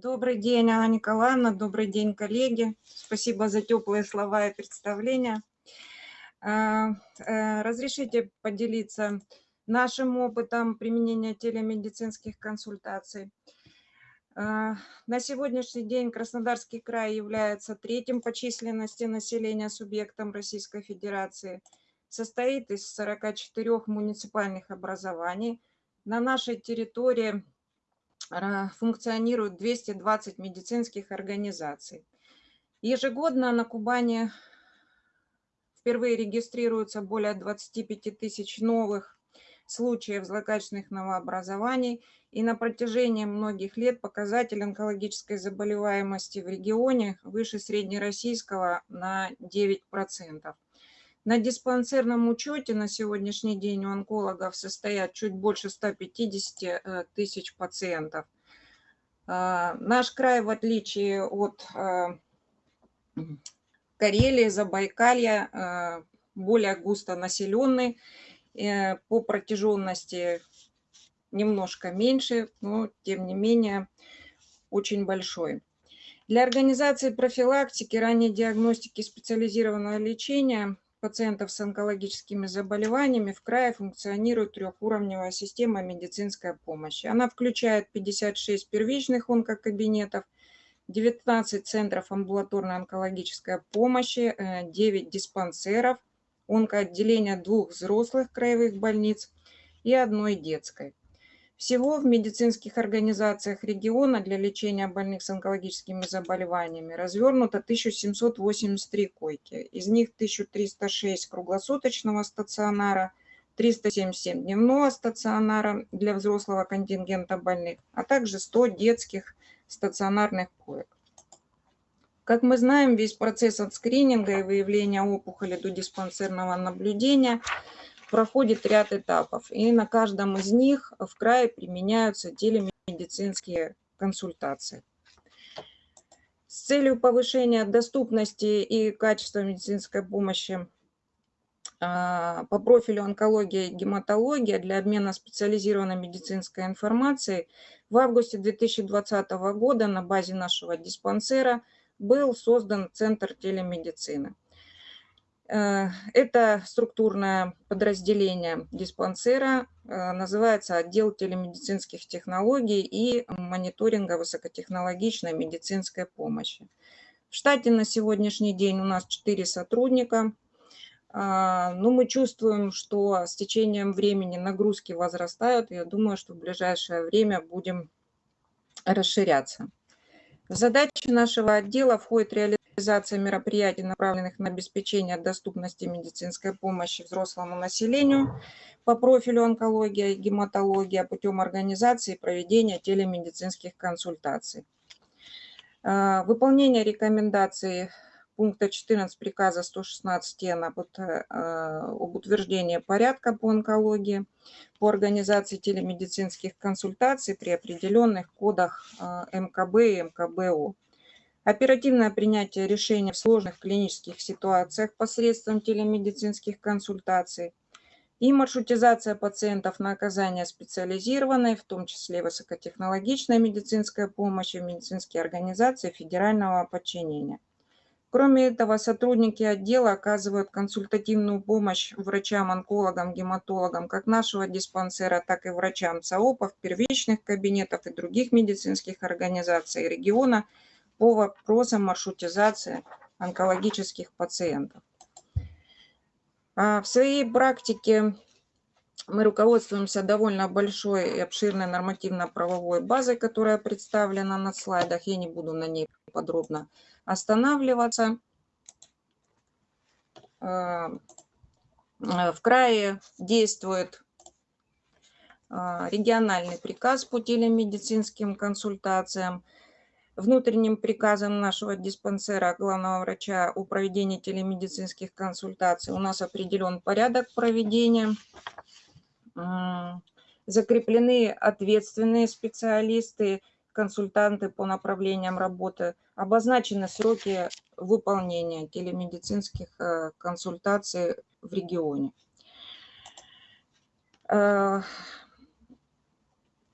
Добрый день, Анна Николаевна, добрый день, коллеги. Спасибо за теплые слова и представления. А, э, разрешите поделиться нашим опытом применения телемедицинских консультаций. А, на сегодняшний день Краснодарский край является третьим по численности населения субъектом Российской Федерации. Состоит из 44 муниципальных образований. На нашей территории функционирует 220 медицинских организаций. Ежегодно на Кубани впервые регистрируется более 25 тысяч новых случаев злокачественных новообразований, и на протяжении многих лет показатель онкологической заболеваемости в регионе выше среднероссийского на 9%. На диспансерном учете на сегодняшний день у онкологов состоят чуть больше 150 э, тысяч пациентов. А, наш край, в отличие от э, Карелии, Забайкалья, э, более густо населенный, по протяженности немножко меньше, но тем не менее очень большой. Для организации профилактики, ранней диагностики специализированного лечения пациентов с онкологическими заболеваниями в крае функционирует трехуровневая система медицинской помощи. Она включает 56 первичных онкокабинетов, 19 центров амбулаторной онкологической помощи, 9 э, диспансеров, онкоотделения двух взрослых краевых больниц и одной детской. Всего в медицинских организациях региона для лечения больных с онкологическими заболеваниями развернуто 1783 койки. Из них 1306 круглосуточного стационара, 377 дневного стационара для взрослого контингента больных, а также 100 детских стационарных коек. Как мы знаем, весь процесс от скрининга и выявления опухоли до диспансерного наблюдения – проходит ряд этапов, и на каждом из них в крае применяются телемедицинские консультации. С целью повышения доступности и качества медицинской помощи а, по профилю онкология и гематология для обмена специализированной медицинской информацией в августе 2020 года на базе нашего диспансера был создан Центр телемедицины. Э, это структурное подразделение диспансера, э, называется отдел телемедицинских технологий и мониторинга высокотехнологичной медицинской помощи. В штате на сегодняшний день у нас 4 сотрудника. А, Но ну, мы чувствуем, что с течением времени нагрузки возрастают. Я думаю, что в ближайшее время будем расширяться. В задачи нашего отдела входит реализация реализация мероприятий, направленных на обеспечение доступности медицинской помощи взрослому населению по профилю онкология и гематология путем организации и проведения телемедицинских консультаций. А, выполнение рекомендаций пункта 14 приказа 116 н об, об утверждении порядка по онкологии по организации телемедицинских консультаций при определенных кодах а, МКБ и МКБО. Оперативное принятие решений в сложных клинических ситуациях посредством телемедицинских консультаций и маршрутизация пациентов на оказание специализированной, в том числе высокотехнологичной медицинской помощи в медицинские организации федерального подчинения. Кроме этого, сотрудники отдела оказывают консультативную помощь врачам-онкологам, гематологам как нашего диспансера, так и врачам ЦАОПов, первичных кабинетов и других медицинских организаций региона – по вопросам маршрутизации онкологических пациентов. А в своей практике мы руководствуемся довольно большой и обширной нормативно-правовой базой, которая представлена на слайдах. Я не буду на ней подробно останавливаться. А, в крае действует а, региональный приказ по телемедицинским консультациям – внутренним приказом нашего диспансера главного врача о проведении телемедицинских консультаций у нас определен порядок проведения. Закреплены ответственные специалисты, консультанты по направлениям работы. Обозначены сроки выполнения телемедицинских э, консультаций в регионе.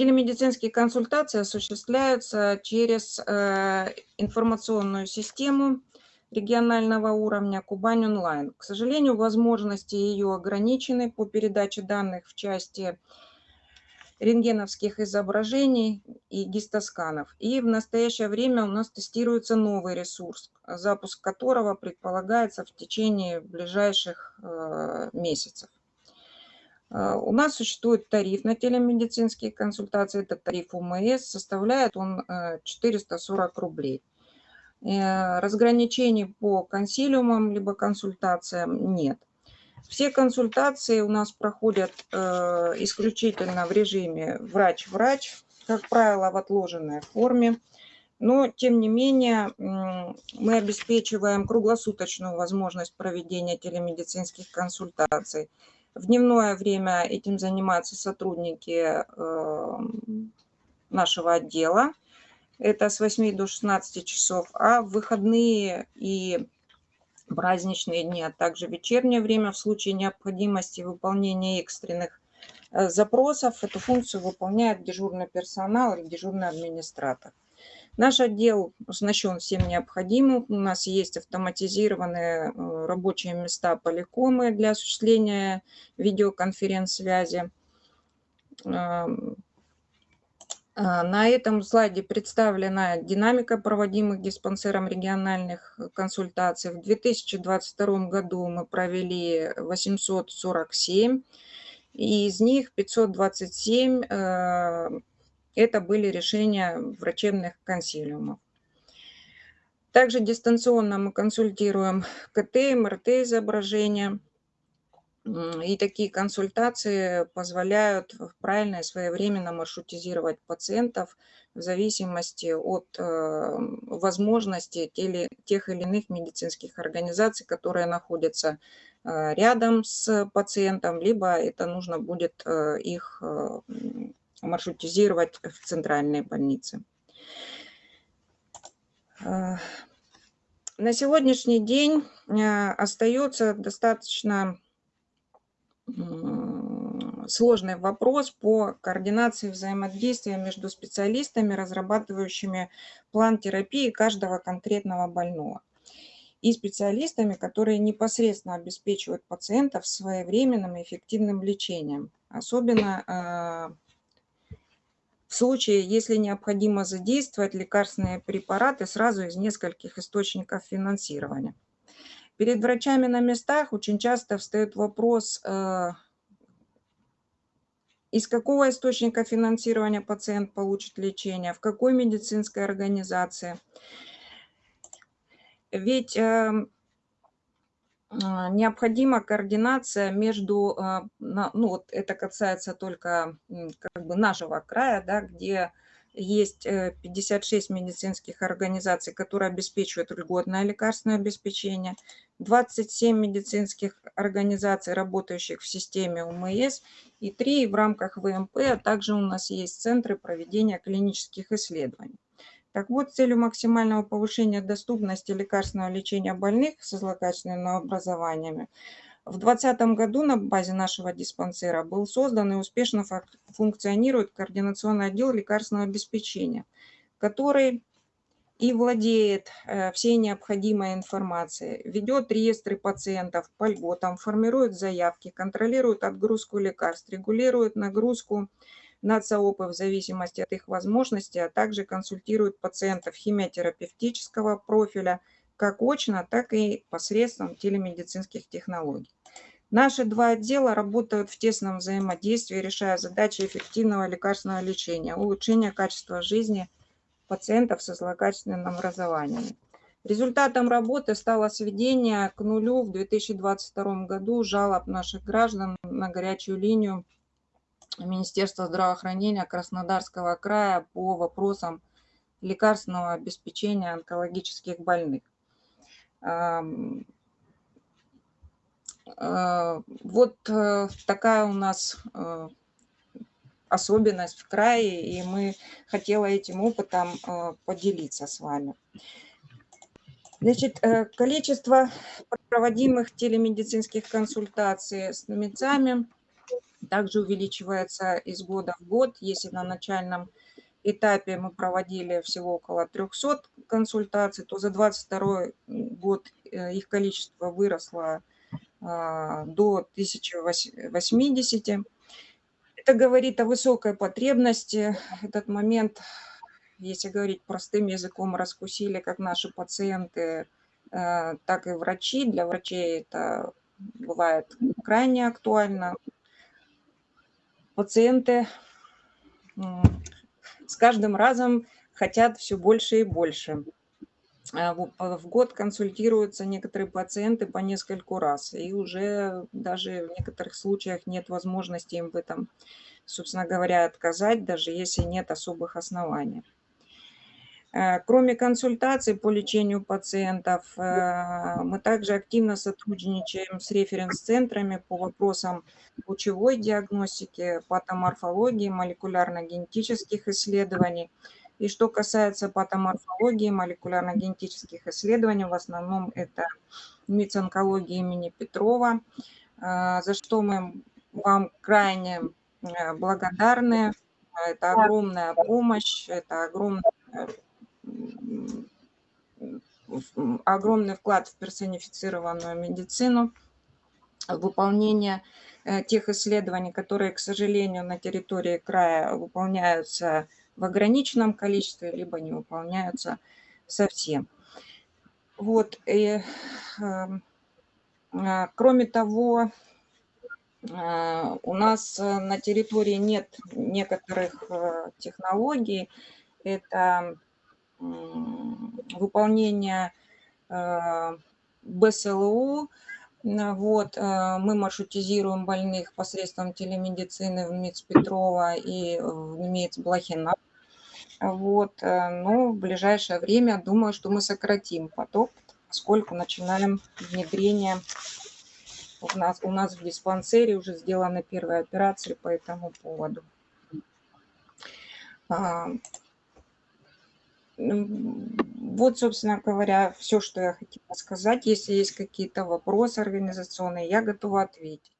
Телемедицинские консультации осуществляются через э, информационную систему регионального уровня Кубань онлайн. К сожалению, возможности ее ограничены по передаче данных в части рентгеновских изображений и гистосканов. И в настоящее время у нас тестируется новый ресурс, запуск которого предполагается в течение ближайших э, месяцев. Э, у нас существует тариф на телемедицинские консультации, это тариф УМС, составляет он 440 э, рублей. Разграничений по консилиумам либо консультациям нет. Все консультации у нас проходят э, исключительно в режиме врач-врач, как правило, в отложенной форме. Но, тем не менее, мы обеспечиваем круглосуточную возможность проведения телемедицинских консультаций. В дневное время этим занимаются сотрудники э, нашего отдела. Это с 8 до 16 часов. А в выходные и праздничные дни, а также вечернее время в случае необходимости выполнения экстренных э, запросов. Эту функцию выполняет дежурный персонал или дежурный администратор. Наш отдел оснащен всем необходимым. У нас есть автоматизированные э, рабочие места поликомы для осуществления видеоконференц-связи. Эм, а, на этом слайде представлена динамика проводимых диспансером региональных консультаций. В 2022 году мы провели 847, и из них 527 э, это были решения врачебных консилиумов. Также дистанционно мы консультируем КТ, МРТ изображения – и такие консультации позволяют правильно и своевременно маршрутизировать пациентов в зависимости от э, возможностей тех или иных медицинских организаций, которые находятся э, рядом с пациентом, либо это нужно будет э, их маршрутизировать в центральной больнице. На сегодняшний день остается достаточно сложный вопрос по координации взаимодействия между специалистами, разрабатывающими план терапии каждого конкретного больного, и специалистами, которые непосредственно обеспечивают пациентов своевременным и эффективным лечением. Особенно а, в случае, если необходимо задействовать лекарственные препараты сразу из нескольких источников финансирования. Перед врачами на местах очень часто встает вопрос, э, из какого источника финансирования пациент получит лечение, в какой медицинской организации. Ведь эм, необходима координация между, э, ну вот это касается только как бы нашего края, да, где есть 56 э, медицинских организаций, которые обеспечивают льготное лекарственное обеспечение, 27 медицинских организаций, работающих в системе УМС, и 3 в рамках ВМП, а также у нас есть центры проведения клинических исследований. Так вот, с целью максимального повышения доступности лекарственного лечения больных со злокачественными образованиями в 2020 году на базе нашего диспансера был создан и успешно функционирует координационный отдел лекарственного обеспечения, который и владеет э, всей необходимой информацией, ведет реестры пациентов по льготам, формирует заявки, контролирует отгрузку лекарств, регулирует нагрузку на ЦОПы в зависимости от их возможностей, а также консультирует пациентов химиотерапевтического профиля – как очно, так и посредством телемедицинских технологий. Наши два отдела работают в тесном взаимодействии, решая задачи эффективного лекарственного лечения, улучшения качества жизни пациентов со злокачественным образованием. Результатом работы стало сведение к нулю в 2022 году жалоб наших граждан на горячую линию Министерства здравоохранения Краснодарского края по вопросам лекарственного обеспечения онкологических больных. А, вот э, такая у нас э, особенность в крае, и мы хотела этим опытом э, поделиться с вами. Значит, количество проводимых телемедицинских консультаций с мецами также увеличивается из года в год. Если на начальном этапе мы проводили всего около 300 консультаций, то за 2022 год э, их количество выросло а, до 1080. Это говорит о высокой потребности. Этот момент, если говорить простым языком, раскусили как наши пациенты, э, так и врачи. Для врачей это бывает крайне актуально. Пациенты с каждым разом хотят все больше и больше. А, в год консультируются некоторые пациенты по нескольку раз, и уже даже в некоторых случаях нет возможности им в этом, собственно говоря, отказать, даже если нет особых оснований. Э, кроме консультаций по лечению пациентов, э, мы также активно сотрудничаем с референс-центрами по вопросам лучевой диагностики, патоморфологии, молекулярно-генетических исследований. И что касается патоморфологии, молекулярно-генетических исследований, в основном это МИЦ-онкология имени Петрова, э, за что мы вам крайне благодарны. Это огромная помощь, это огромная огромный вклад в персонифицированную медицину, выполнение э, тех исследований, которые, к сожалению, на территории края выполняются в ограниченном количестве, либо не выполняются совсем. Вот, и, эм, э, кроме того, э, у нас на территории нет некоторых технологий, это выполнение э, БСЛУ. Вот, э, мы маршрутизируем больных посредством телемедицины в МИЦ Петрова и в МИЦ Блохина. Вот, э, но в ближайшее время, думаю, что мы сократим поток, поскольку начинаем внедрение. У нас, у нас в диспансере уже сделаны первые операции по этому поводу. Вот, собственно говоря, все, что я хотела сказать. Если есть какие-то вопросы организационные, я готова ответить.